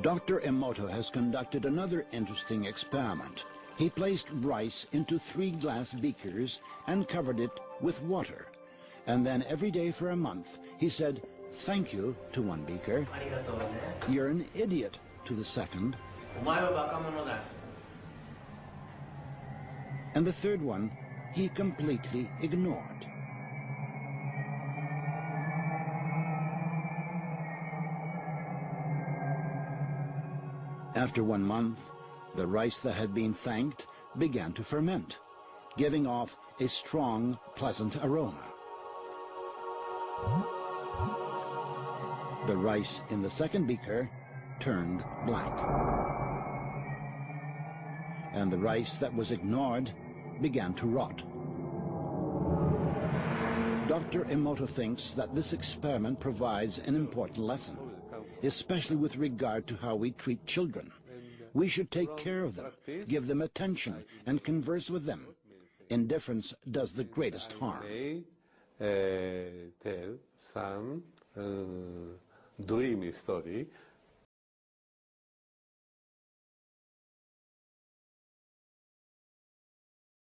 Dr. Emoto has conducted another interesting experiment. He placed rice into three glass beakers and covered it with water. And then every day for a month, he said, thank you to one beaker, you're an idiot to the second, and the third one he completely ignored. After one month, the rice that had been thanked began to ferment, giving off a strong, pleasant aroma. The rice in the second beaker turned black. And the rice that was ignored began to rot. Dr. Emoto thinks that this experiment provides an important lesson, especially with regard to how we treat children. We should take care of them, give them attention, and converse with them. Indifference does the greatest harm. tell some uh, dream story